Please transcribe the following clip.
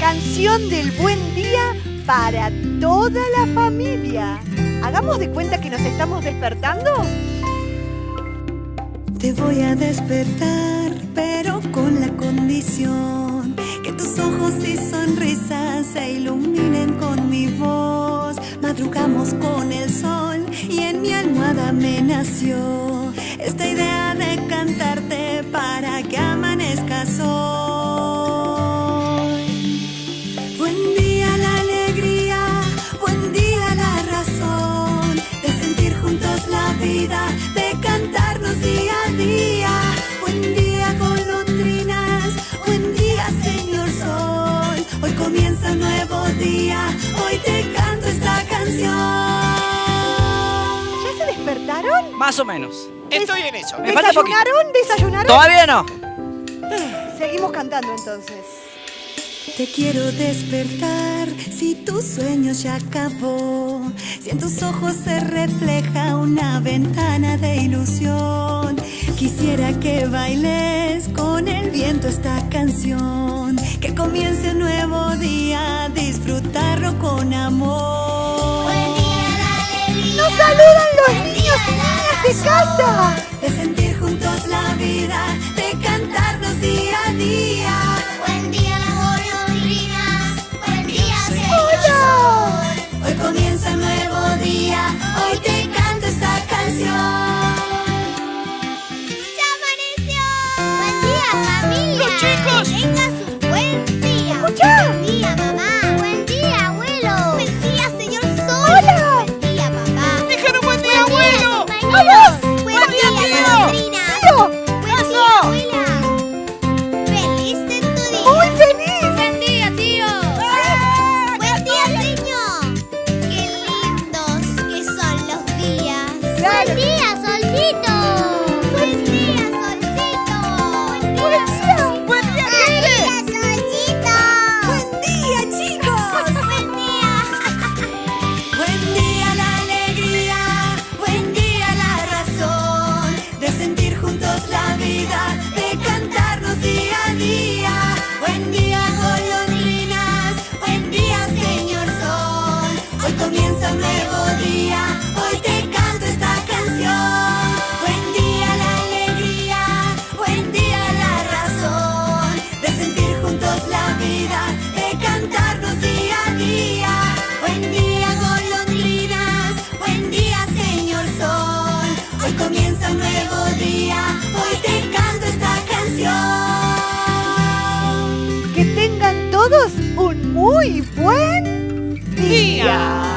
Canción del buen día para toda la familia. Hagamos de cuenta que nos estamos despertando. Te voy a despertar, pero con la condición que tus ojos y sonrisas se iluminen con mi voz. Madrugamos con el sol y en mi almohada me nació esta idea vida, de cantarnos día a día. Buen día golondrinas, buen día señor sol. Hoy comienza un nuevo día, hoy te canto esta canción. ¿Ya se despertaron? Más o menos. Estoy en eso. Me. ¿Desayunaron? ¿Desayunaron? Todavía no. Seguimos cantando entonces. Te quiero despertar si tu sueño ya acabó. Si en tus ojos se refleja una ventana de ilusión. Quisiera que bailes con el viento esta canción. Que comience un nuevo día, disfrutarlo con amor. ¡Nos saludan los niños y niñas de casa! De sentir juntos la vida, solcito. Comienza un nuevo día, hoy te canto esta canción. Que tengan todos un muy buen día.